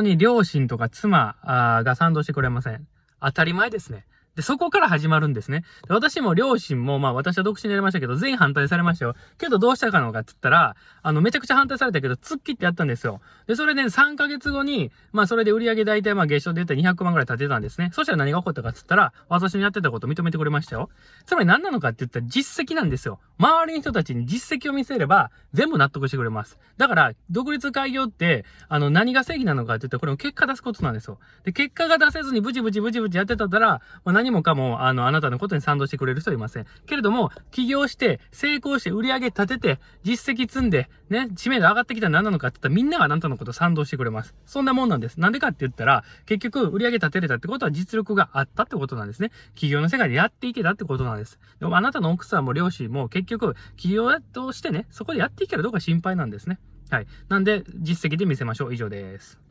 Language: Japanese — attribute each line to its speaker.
Speaker 1: に両親とか妻が賛同してくれません。当たり前ですね。で、そこから始まるんですね。で私も両親も、まあ私は独身でやりましたけど、全員反対されましたよ。けどどうしたかのかって言ったら、あの、めちゃくちゃ反対されたけど、突っ切ってやったんですよ。で、それで3ヶ月後に、まあそれで売り上げ大体まあ月賞で言ったら200万ぐらい立てたんですね。そしたら何が起こったかって言ったら、私のやってたことを認めてくれましたよ。つまり何なのかって言ったら実績なんですよ。周りの人たちに実績を見せれば、全部納得してくれます。だから、独立開業って、あの、何が正義なのかって言ったら、これも結果出すことなんですよ。で、結果が出せずにブチブチブチブチやってたったら、まあ、何もかも、あの、あなたのことに賛同してくれる人はいません。けれども、起業して、成功して、売り上げ立てて、実績積んで、ね、知名度上がってきたら何なのかって言ったら、みんながあなたのことを賛同してくれます。そんなもんなんです。なんでかって言ったら、結局、売り上げ立てれたってことは実力があったってことなんですね。企業の世界でやっていけたってことなんです。でも、あなたの奥さんも両親も、結局、企業としてね、そこでやっていけるどうか心配なんですね。はい。なんで、実績で見せましょう。以上です。